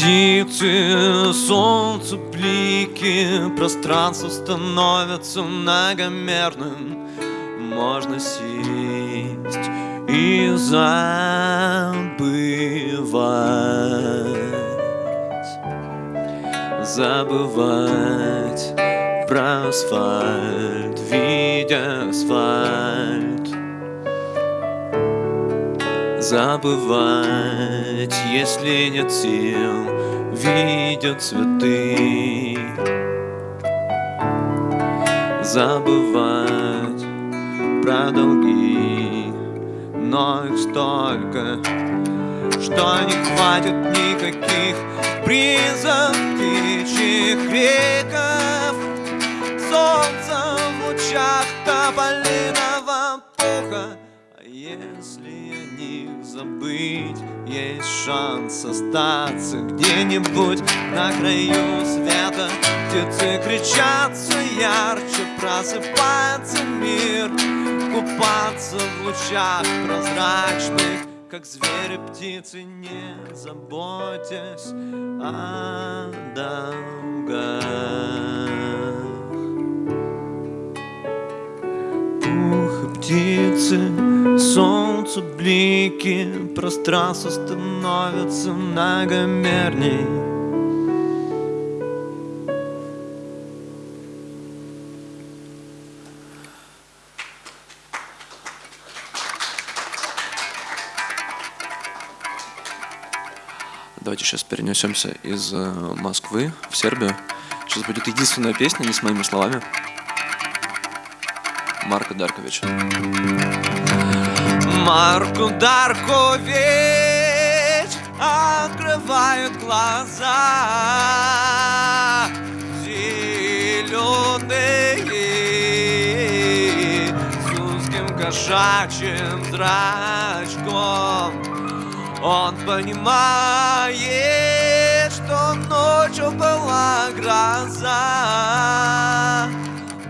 Птицы, солнце, блики Пространство становится многомерным. Можно сесть и забывать. Забывать про асфальт, видя асфальт Забывать, если нет сил, видя цветы. Забывать про долги, но их столько Что не хватит никаких призов птичьих криков. Солнце в лучах тополиного забыть, есть шанс остаться где-нибудь на краю света Птицы кричат все ярче, просыпается мир Купаться в лучах прозрачных как звери птицы, не заботясь о долгах. Ух, птицы, солнце, блики, пространство становится многомерней. Давайте сейчас перенесемся из э, Москвы в Сербию. Сейчас будет единственная песня, не с моими словами. Марка Дарковича. Марку Даркович открывают глаза зеленые с узким кошачьим зрачком. Он понимает, что ночью была гроза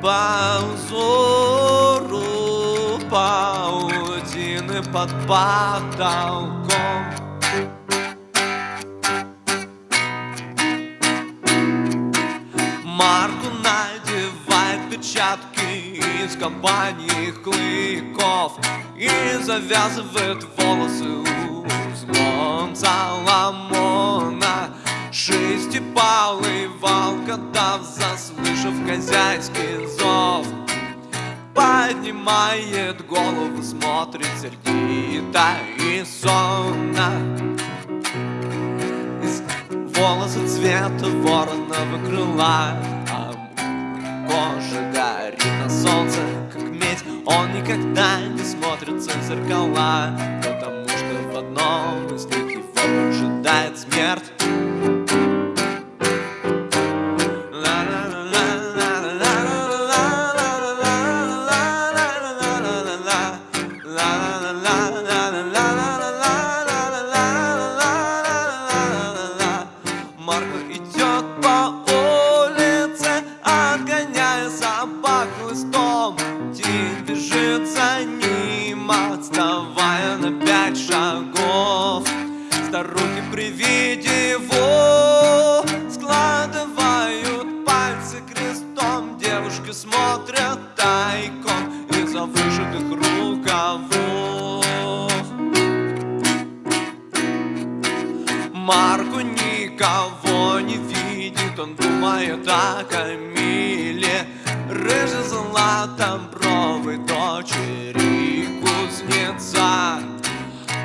по узору паутины под потолком. Марку надевает перчатки из компании клыков И завязывает волосы узлом Соломона Шестипалый волкодав, заслышав хозяйский зов. Поднимает голову, смотрит сердито и сонно. Волосы цвета вороного крыла А кожа горит на солнце, как медь. Он никогда не смотрится в зеркала Потому рукавов. Марку никого не видит, он думает о Камиле. Рыжий златобровой дочери кузнеца.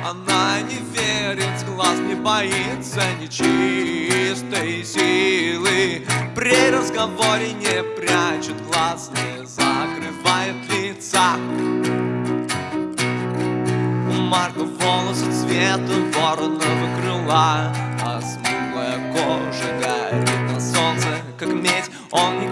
Она не верит, глаз не боится нечистой силы. При разговоре не прячет глаз, не закрывает лица Марка волосы цвета вороного крыла. А смуглая кожа горит на солнце, как медь Он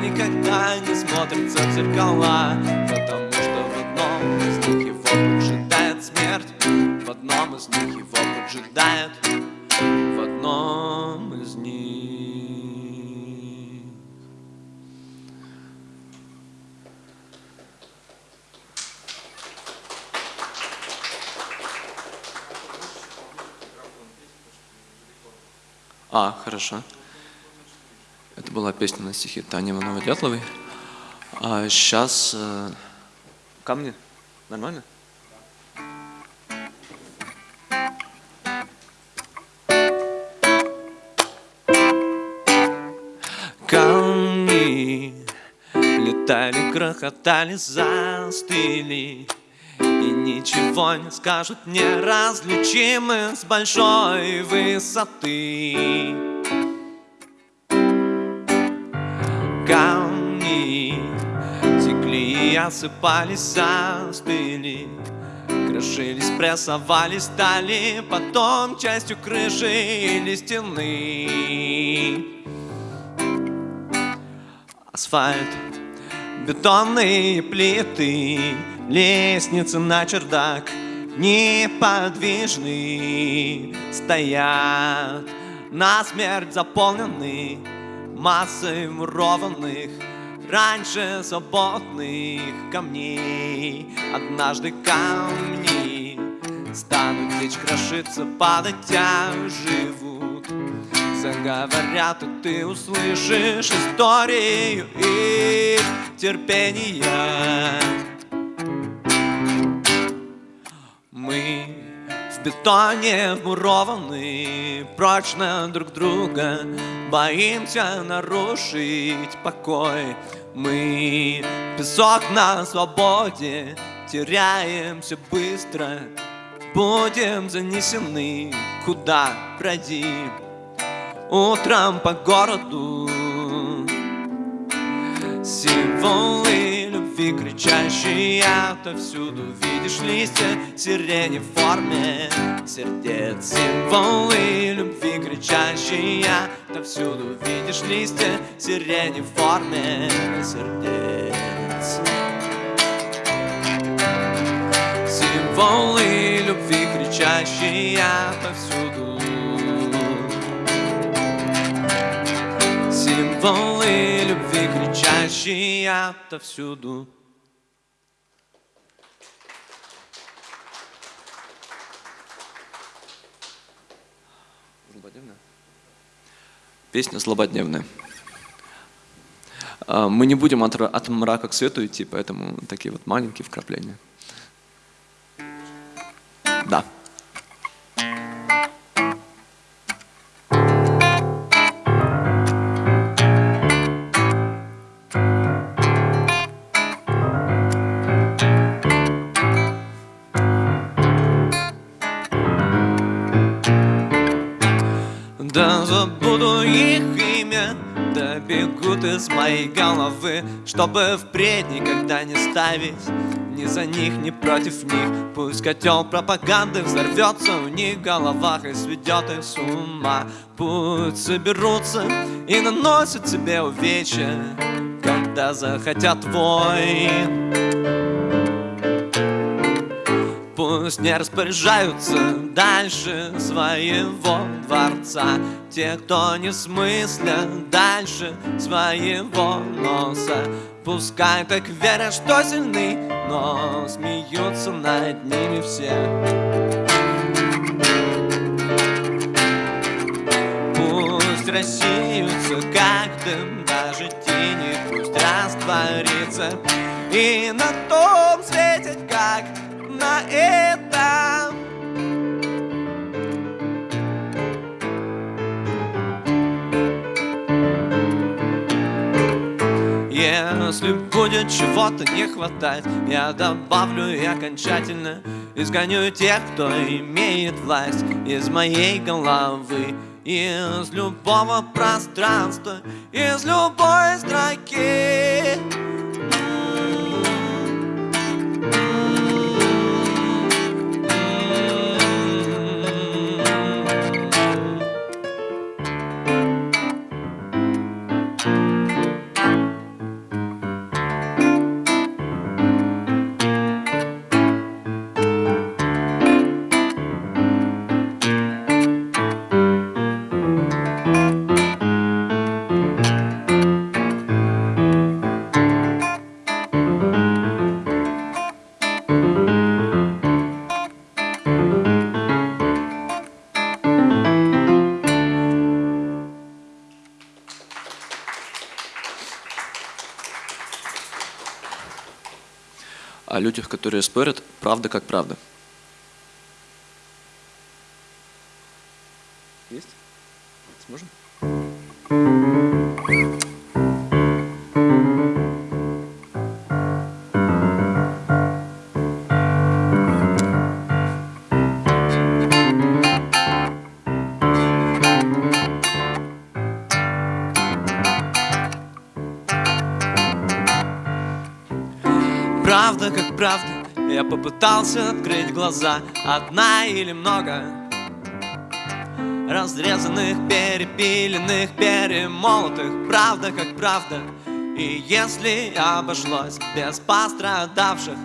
никогда не смотрится в зеркала Потому что в одном из них его поджидает смерть В одном из них его поджидает В одном из них А, хорошо. Это была песня на стихи Тани Ивановой Дятловой. А сейчас... Э, камни? Нормально? Камни летали, грохотали, застыли И ничего не скажут неразличимы с большой высоты осыпались, застыли Крошились, прессовались, стали потом частью крыши или стены. Асфальт, бетонные плиты, лестницы на чердак неподвижны, стоят на смерть заполнены массой мурованных раньше свободных камней. Однажды камни станут течь, крошиться, падать, а живут. Заговорят, и ты услышишь историю их терпения. Мы в бетоне вмурованы прочно друг друга, боимся нарушить покой. Мы песок на свободе, теряемся быстро, будем занесены куда пройди. Утром по городу Символы любви кричащие отовсюду Видишь листья сирени в форме сердец Символы любви кричащие отовсюду Видишь листья сирени в форме сердец Символы любви кричащие отовсюду Символы любви, кричащие отовсюду. Злободневная? Песня злободневная. А, Мы не будем от, от мрака к свету идти, поэтому такие вот маленькие вкрапления. Бегут из моей головы Чтобы впредь никогда не ставить ни за них, ни против них. Пусть котел пропаганды взорвется у них в головах И сведет их с ума. Пусть соберутся и наносят себе увечья Когда захотят войн Пусть не распоряжаются дальше своего дворца Те, кто не смыслят дальше своего носа. Пускай так верят, что сильны, но смеются над ними все. Рассеются, как дым Даже тени пусть растворится И на том светит, как на этом Если будет чего-то не хватать Я добавлю и окончательно Изгоню тех, кто имеет власть Из моей головы. Из любого пространства Из любой строки которые спорят, правда как правда. Есть? Сможем? Правда как правда попытался открыть глаза. Одна или много Разрезанных, перепиленных, перемолотых. Правда как правда. И если обошлось без пострадавших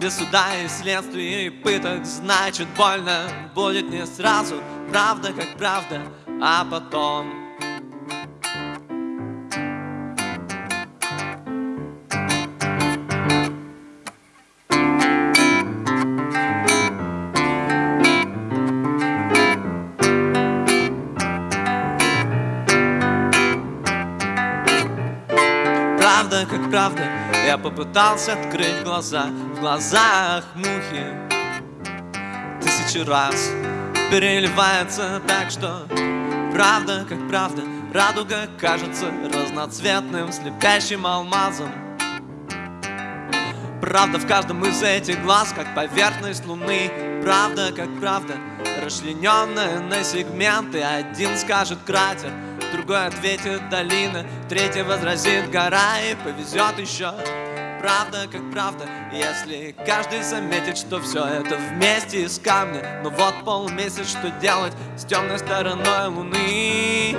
Без суда и следствия и пыток Значит больно будет не сразу. Правда как правда, а потом Я попытался открыть глаза В глазах мухи. Тысячи раз Переливается так, что Правда как правда Радуга кажется разноцветным Слепящим алмазом. Правда в каждом из этих глаз, как поверхность луны. Правда как правда, расчлененная на сегменты. Один скажет кратер, другой ответит долина Третий возразит гора и повезет еще Правда как правда, если каждый заметит, что все это вместе из камня Но вот полмесяц, что делать с темной стороной луны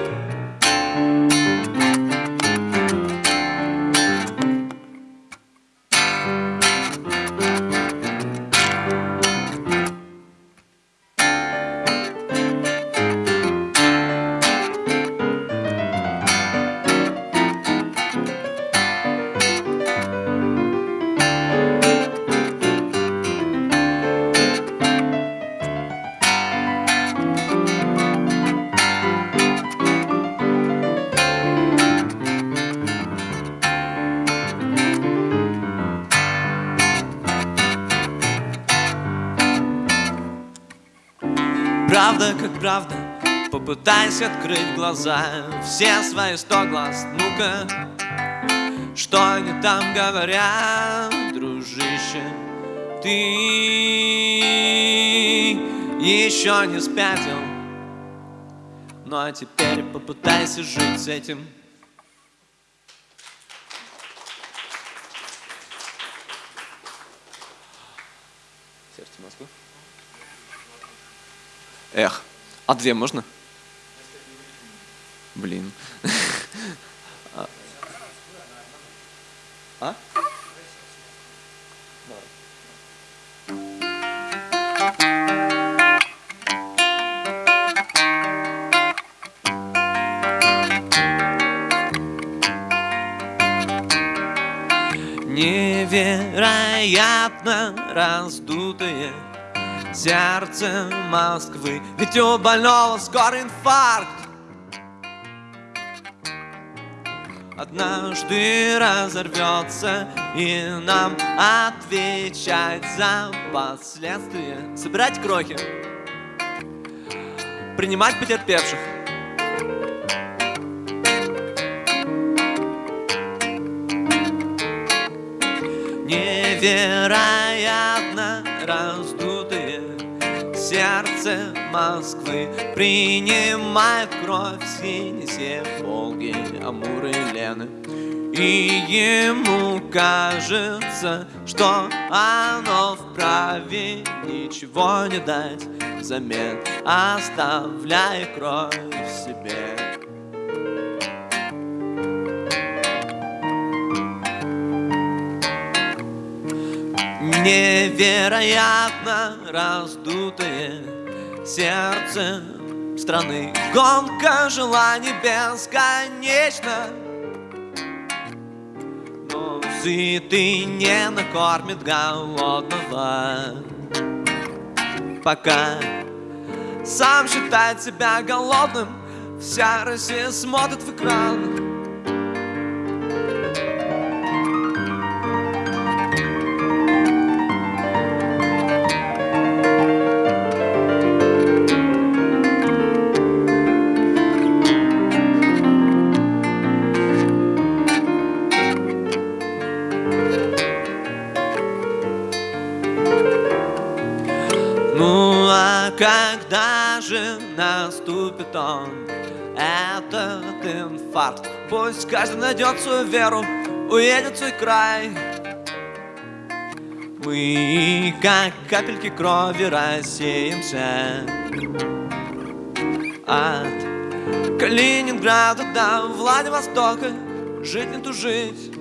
Правда. Попытайся открыть глаза. Все свои сто глаз, ну-ка Что они там говорят, дружище? Ты еще не спятил? Ну а теперь попытайся жить с этим. Сердце Москвы. Эх, а две можно? Блин. А? Невероятно раздутые сердце Москвы Ведь у больного скоро инфаркт. Однажды разорвется И нам отвечать за последствия. Собирать крохи Принимать потерпевших. Невероятно сердце Москвы Принимает кровь синие Волги, Амуры, Лены. И ему кажется, что оно вправе Ничего не дать взамен. Оставляя кровь в себе. Невероятно раздутое сердце страны. Гонка желаний бесконечна Но сытый не накормит голодного. Пока сам считает себя голодным Вся Россия смотрит в экран наступит он, этот инфаркт? Пусть каждый найдет свою веру, уедет свой край. Мы, как капельки крови, рассеемся От Калининграда до Владивостока Жить не тужить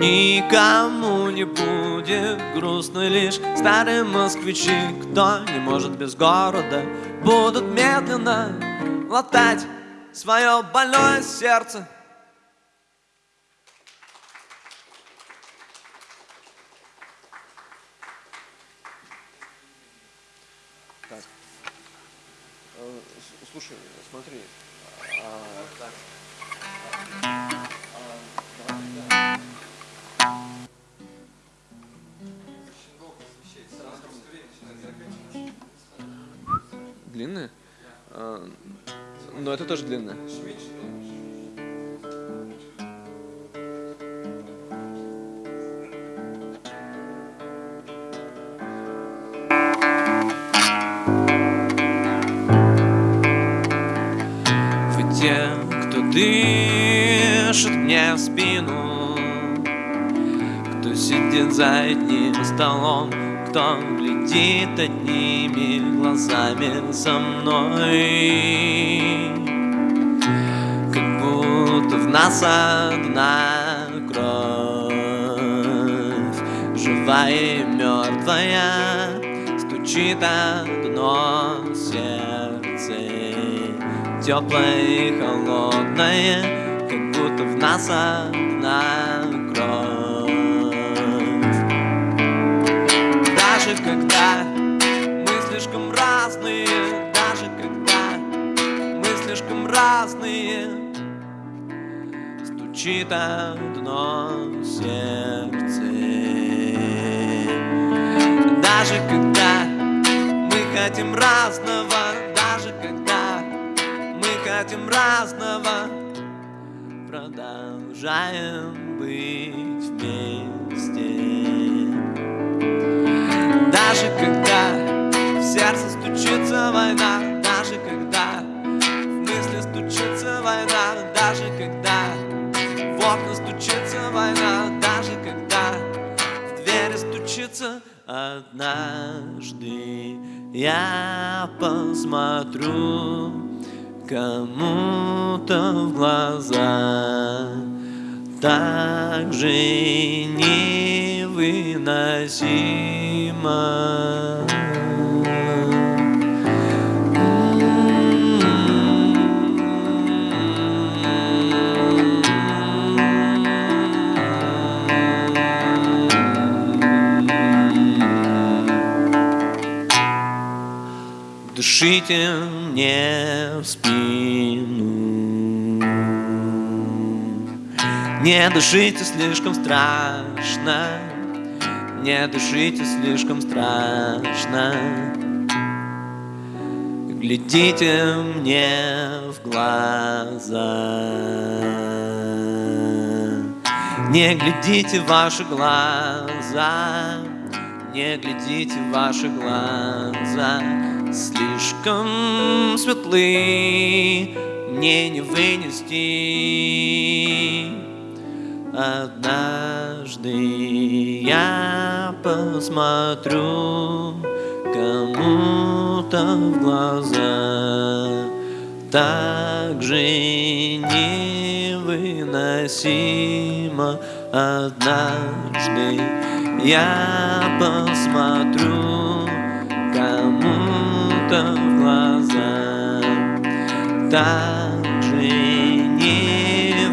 Никому не будет грустно лишь. Старые москвичи, кто не может без города Будут медленно латать свое больное сердце длинная. Вы те, кто дышит мне в спину Кто сидит за одним столом Кто глядит одними глазами со мной нас одна кровь. Живая и мертвая Стучит одно сердце. Теплое и холодное Как будто в нас одна кровь. Даже когда мы слишком разные Даже когда мы слишком разные Стучит одно сердце. Даже когда мы хотим разного Даже когда мы хотим разного Продолжаем быть вместе. Даже когда однажды Я посмотрю кому-то в глаза. Так же невыносимо Дышите мне в спину. Не дышите слишком страшно. Не дышите слишком страшно. Глядите мне в глаза. Не глядите в ваши глаза. Не глядите в ваши глаза Слишком светлы Мне не вынести. Однажды я посмотрю кому-то в глаза Так же невыносимо. Однажды я посмотрю Так же невыносимо.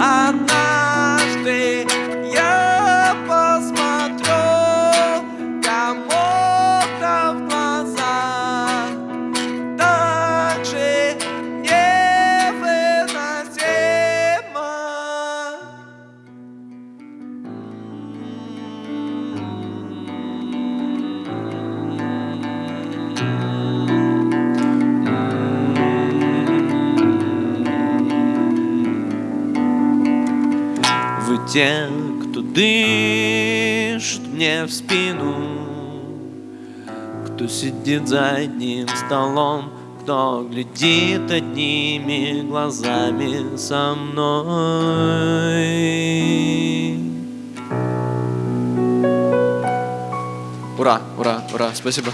Однажды те, кто дышит мне в спину Кто сидит за одним столом Кто глядит одними глазами со мной Ура, ура, ура, спасибо.